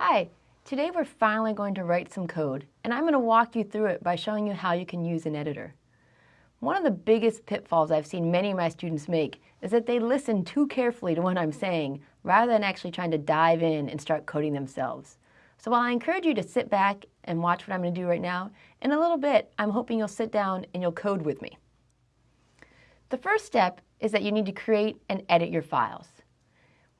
Hi, today we're finally going to write some code, and I'm going to walk you through it by showing you how you can use an editor. One of the biggest pitfalls I've seen many of my students make is that they listen too carefully to what I'm saying rather than actually trying to dive in and start coding themselves. So while I encourage you to sit back and watch what I'm going to do right now, in a little bit I'm hoping you'll sit down and you'll code with me. The first step is that you need to create and edit your files.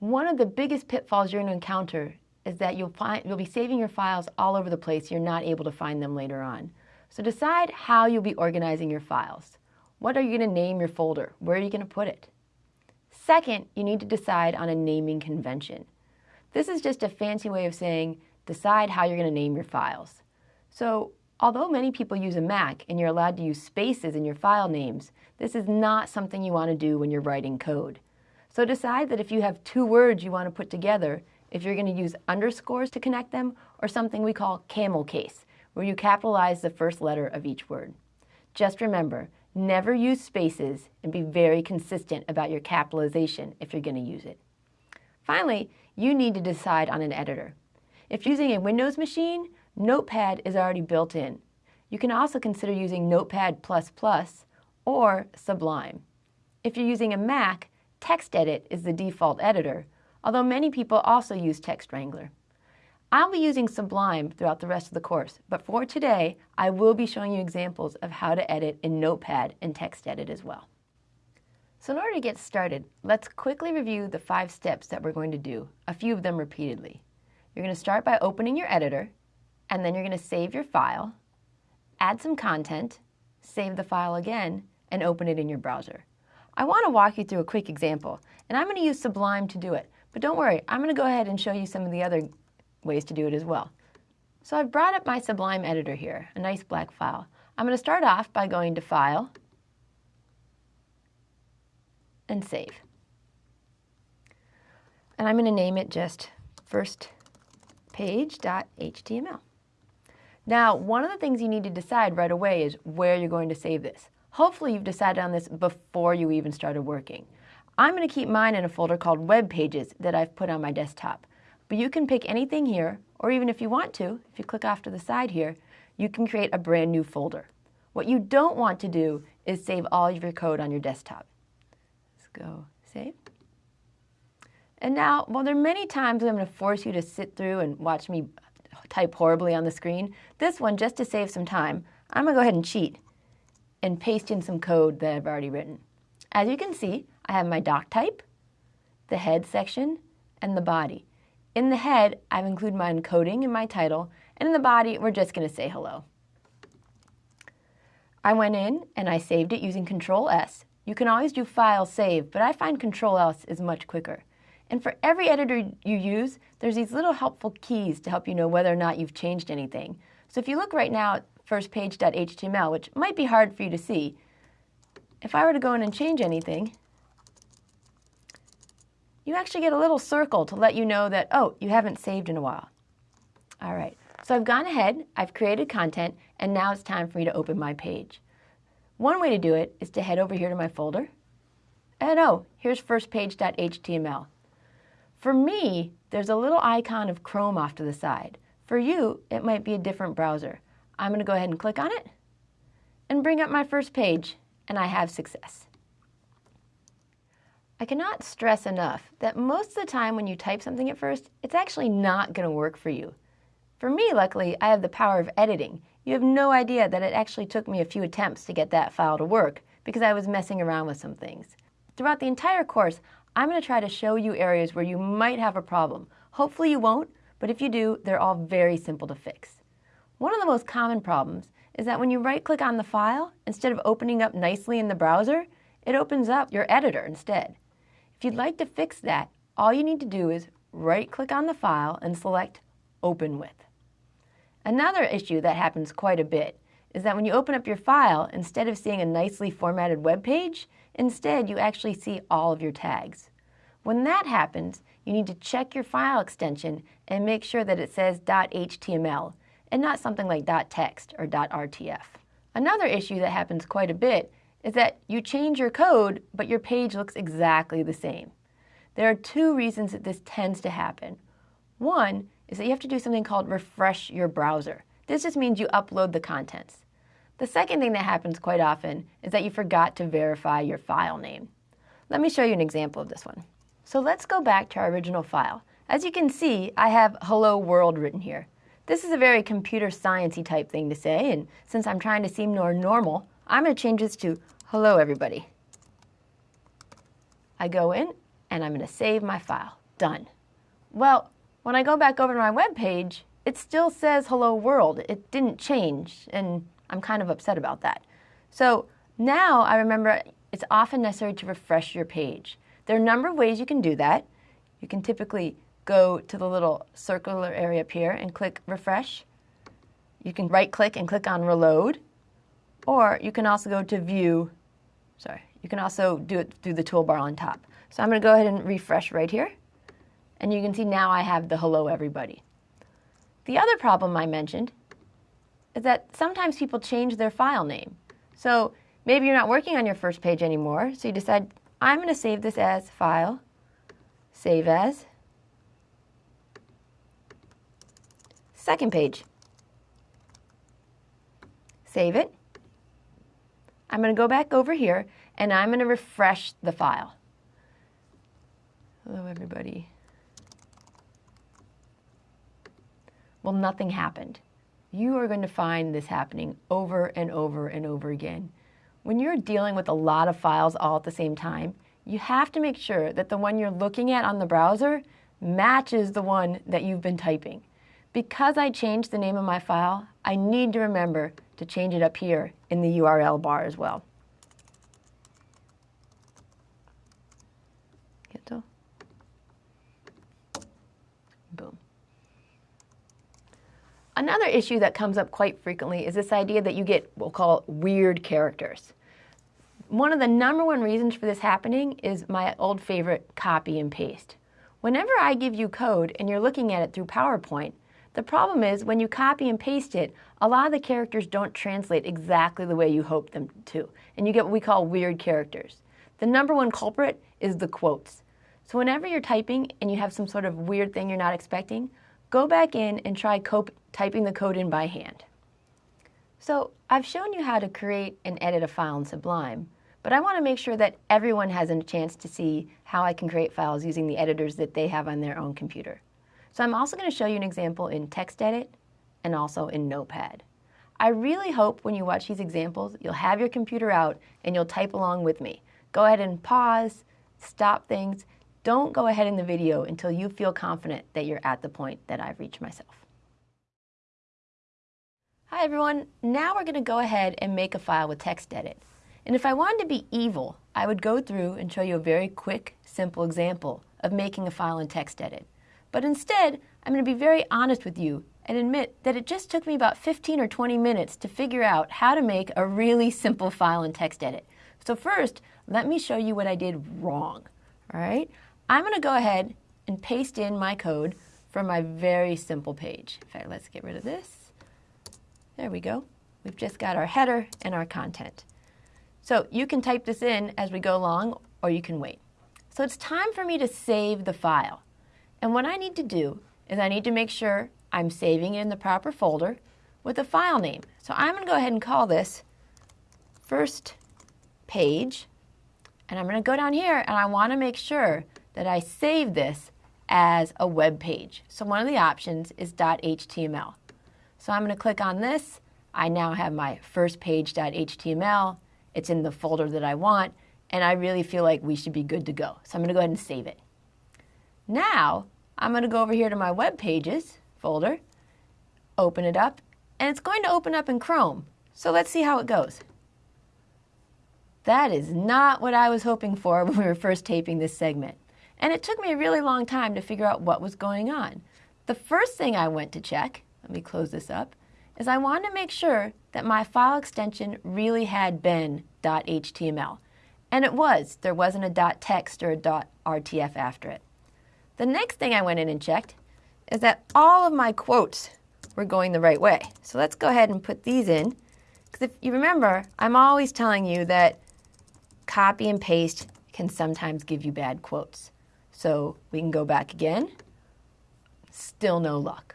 One of the biggest pitfalls you're going to encounter is that you'll, find, you'll be saving your files all over the place. You're not able to find them later on. So decide how you'll be organizing your files. What are you going to name your folder? Where are you going to put it? Second, you need to decide on a naming convention. This is just a fancy way of saying decide how you're going to name your files. So although many people use a Mac and you're allowed to use spaces in your file names, this is not something you want to do when you're writing code. So decide that if you have two words you want to put together, if you're going to use underscores to connect them, or something we call camel case, where you capitalize the first letter of each word. Just remember, never use spaces and be very consistent about your capitalization if you're going to use it. Finally, you need to decide on an editor. If using a Windows machine, Notepad is already built in. You can also consider using Notepad++ or Sublime. If you're using a Mac, TextEdit is the default editor, although many people also use Text Wrangler. I'll be using Sublime throughout the rest of the course, but for today, I will be showing you examples of how to edit in Notepad and TextEdit as well. So in order to get started, let's quickly review the five steps that we're going to do, a few of them repeatedly. You're going to start by opening your editor, and then you're going to save your file, add some content, save the file again, and open it in your browser. I want to walk you through a quick example, and I'm going to use Sublime to do it. But don't worry, I'm going to go ahead and show you some of the other ways to do it as well. So I've brought up my Sublime editor here, a nice black file. I'm going to start off by going to File and Save. And I'm going to name it just first. Now, one of the things you need to decide right away is where you're going to save this. Hopefully you've decided on this before you even started working. I'm going to keep mine in a folder called Web Pages that I've put on my desktop. But you can pick anything here, or even if you want to, if you click off to the side here, you can create a brand new folder. What you don't want to do is save all of your code on your desktop. Let's go save. And now, while there are many times I'm going to force you to sit through and watch me type horribly on the screen, this one, just to save some time, I'm going to go ahead and cheat and paste in some code that I've already written. As you can see, I have my doc type, the head section, and the body. In the head, I've included my encoding and my title, and in the body, we're just going to say hello. I went in and I saved it using Control S. You can always do File Save, but I find Control S is much quicker. And for every editor you use, there's these little helpful keys to help you know whether or not you've changed anything. So if you look right now at firstpage.html, which might be hard for you to see, if I were to go in and change anything, you actually get a little circle to let you know that, oh, you haven't saved in a while. All right, so I've gone ahead, I've created content, and now it's time for me to open my page. One way to do it is to head over here to my folder, and oh, here's firstpage.html. For me, there's a little icon of Chrome off to the side. For you, it might be a different browser. I'm going to go ahead and click on it and bring up my first page, and I have success. I cannot stress enough that most of the time when you type something at first, it's actually not going to work for you. For me, luckily, I have the power of editing. You have no idea that it actually took me a few attempts to get that file to work because I was messing around with some things. Throughout the entire course, I'm going to try to show you areas where you might have a problem. Hopefully you won't, but if you do, they're all very simple to fix. One of the most common problems is that when you right-click on the file, instead of opening up nicely in the browser, it opens up your editor instead. If you'd like to fix that, all you need to do is right-click on the file and select Open With. Another issue that happens quite a bit is that when you open up your file, instead of seeing a nicely formatted web page, instead you actually see all of your tags. When that happens, you need to check your file extension and make sure that it says .html and not something like .text or .rtf. Another issue that happens quite a bit is that you change your code, but your page looks exactly the same. There are two reasons that this tends to happen. One is that you have to do something called refresh your browser. This just means you upload the contents. The second thing that happens quite often is that you forgot to verify your file name. Let me show you an example of this one. So let's go back to our original file. As you can see, I have hello world written here. This is a very computer sciencey type thing to say, and since I'm trying to seem more normal, I'm going to change this to hello everybody. I go in and I'm going to save my file. Done. Well, when I go back over to my web page, it still says hello world. It didn't change, and I'm kind of upset about that. So now I remember it's often necessary to refresh your page. There are a number of ways you can do that. You can typically go to the little circular area up here and click refresh. You can right click and click on reload, or you can also go to view, sorry, you can also do it through the toolbar on top. So I'm going to go ahead and refresh right here, and you can see now I have the hello everybody. The other problem I mentioned is that sometimes people change their file name. So maybe you're not working on your first page anymore, so you decide, I'm going to save this as file, save as, second page. Save it. I'm going to go back over here and I'm going to refresh the file. Hello, everybody. Well, nothing happened you are going to find this happening over and over and over again. When you're dealing with a lot of files all at the same time, you have to make sure that the one you're looking at on the browser matches the one that you've been typing. Because I changed the name of my file, I need to remember to change it up here in the URL bar as well. Another issue that comes up quite frequently is this idea that you get, what we'll call weird characters. One of the number one reasons for this happening is my old favorite copy and paste. Whenever I give you code and you're looking at it through PowerPoint, the problem is when you copy and paste it, a lot of the characters don't translate exactly the way you hope them to, and you get what we call weird characters. The number one culprit is the quotes. So whenever you're typing and you have some sort of weird thing you're not expecting, go back in and try typing the code in by hand. So I've shown you how to create and edit a file in Sublime, but I want to make sure that everyone has a chance to see how I can create files using the editors that they have on their own computer. So I'm also going to show you an example in TextEdit and also in Notepad. I really hope when you watch these examples, you'll have your computer out and you'll type along with me. Go ahead and pause, stop things, don't go ahead in the video until you feel confident that you're at the point that I've reached myself. Hi everyone, now we're going to go ahead and make a file with TextEdit. And if I wanted to be evil, I would go through and show you a very quick, simple example of making a file in TextEdit. But instead, I'm going to be very honest with you and admit that it just took me about 15 or 20 minutes to figure out how to make a really simple file in TextEdit. So first, let me show you what I did wrong. All right? I'm going to go ahead and paste in my code from my very simple page. In fact, let's get rid of this. There we go. We've just got our header and our content. So you can type this in as we go along or you can wait. So it's time for me to save the file. And what I need to do is I need to make sure I'm saving it in the proper folder with a file name. So I'm going to go ahead and call this first page. And I'm going to go down here and I want to make sure that I save this as a web page. So one of the options is .html. So I'm going to click on this. I now have my first page.html. It's in the folder that I want, and I really feel like we should be good to go. So I'm going to go ahead and save it. Now, I'm going to go over here to my web pages folder, open it up, and it's going to open up in Chrome. So let's see how it goes. That is not what I was hoping for when we were first taping this segment. And it took me a really long time to figure out what was going on. The first thing I went to check, let me close this up, is I wanted to make sure that my file extension really had been .html. And it was. There wasn't a .text or a .rtf after it. The next thing I went in and checked is that all of my quotes were going the right way. So let's go ahead and put these in. Because if you remember, I'm always telling you that copy and paste can sometimes give you bad quotes. So we can go back again, Still no luck.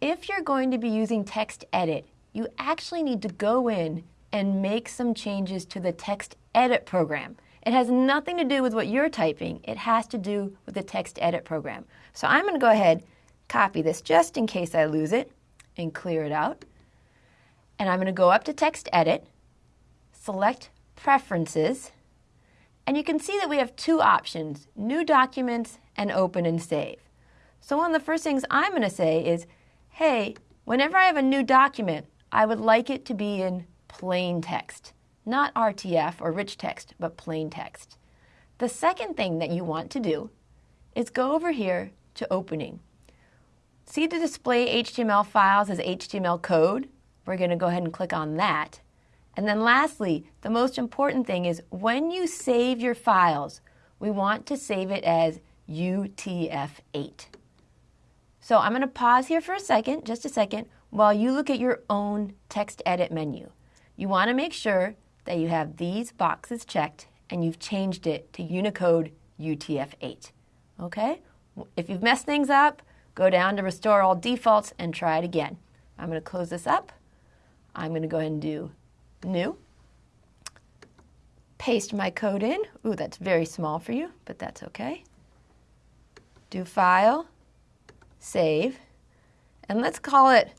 If you're going to be using text edit, you actually need to go in and make some changes to the text edit program. It has nothing to do with what you're typing. It has to do with the text edit program. So I'm going to go ahead, copy this just in case I lose it, and clear it out. And I'm going to go up to text edit, select preferences, and you can see that we have two options, new documents and open and save. So one of the first things I'm going to say is, hey, whenever I have a new document, I would like it to be in plain text, not RTF or rich text, but plain text. The second thing that you want to do is go over here to opening. See the display HTML files as HTML code? We're going to go ahead and click on that. And then lastly, the most important thing is when you save your files, we want to save it as UTF-8. So I'm going to pause here for a second, just a second, while you look at your own text edit menu. You want to make sure that you have these boxes checked and you've changed it to Unicode UTF-8. Okay? If you've messed things up, go down to Restore All Defaults and try it again. I'm going to close this up. I'm going to go ahead and do New. Paste my code in. Ooh, that's very small for you, but that's okay. Do File, Save, and let's call it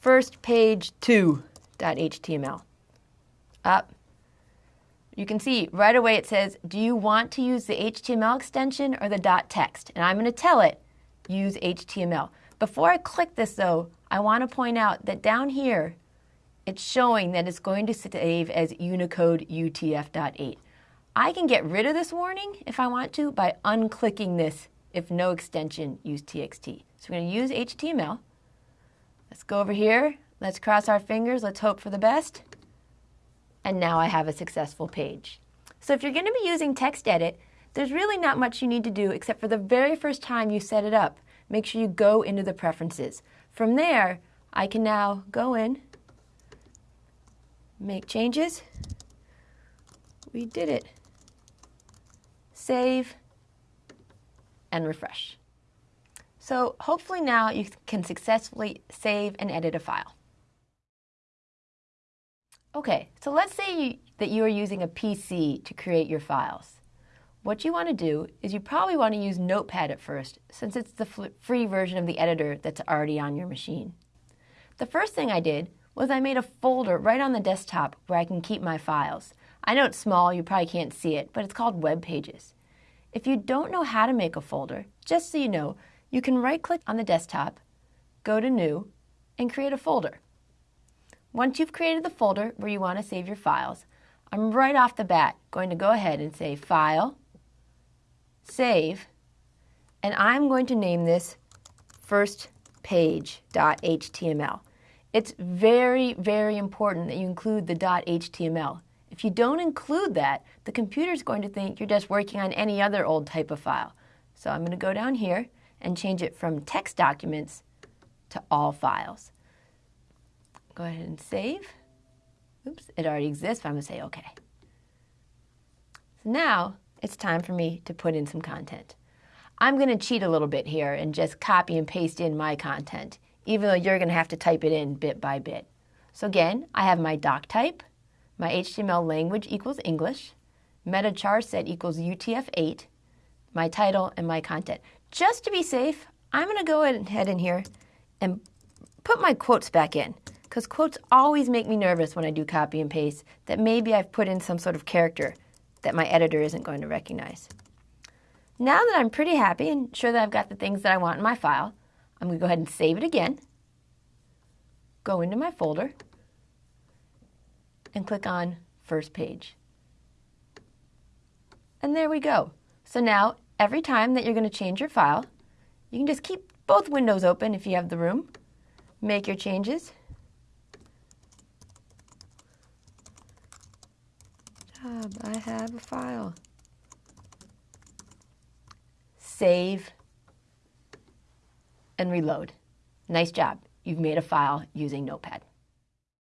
first page 2.html. Up. You can see right away it says, do you want to use the HTML extension or the .text? And I'm going to tell it, use HTML. Before I click this though, I want to point out that down here, it's showing that it's going to save as Unicode UTF.8. I can get rid of this warning if I want to by unclicking this if no extension use TXT. So we're going to use HTML. Let's go over here. Let's cross our fingers. Let's hope for the best. And now I have a successful page. So if you're going to be using text edit, there's really not much you need to do except for the very first time you set it up. Make sure you go into the preferences. From there, I can now go in, make changes. We did it. Save and refresh. So hopefully now you can successfully save and edit a file. Okay, so let's say you, that you are using a PC to create your files. What you want to do is you probably want to use Notepad at first, since it's the free version of the editor that's already on your machine. The first thing I did was I made a folder right on the desktop where I can keep my files. I know it's small, you probably can't see it, but it's called Web Pages. If you don't know how to make a folder, just so you know, you can right-click on the desktop, go to New, and create a folder. Once you've created the folder where you want to save your files, I'm right off the bat going to go ahead and say File, Save, and I'm going to name this First Page.html. It's very, very important that you include the .html. If you don't include that, the computer's going to think you're just working on any other old type of file. So I'm going to go down here and change it from text documents to all files. Go ahead and save. Oops, it already exists, but I'm to say OK. So now it's time for me to put in some content. I'm going to cheat a little bit here and just copy and paste in my content, even though you're going to have to type it in bit by bit. So again, I have my doc type, my HTML language equals English, meta char set equals UTF-8, my title, and my content. Just to be safe, I'm going to go ahead and head in here and put my quotes back in because quotes always make me nervous when I do copy and paste that maybe I've put in some sort of character that my editor isn't going to recognize. Now that I'm pretty happy and sure that I've got the things that I want in my file, I'm going to go ahead and save it again, go into my folder, and click on First Page. And there we go. So now every time that you're going to change your file, you can just keep both windows open if you have the room. Make your changes. Tab, I have a file. Save and reload. Nice job. You've made a file using Notepad.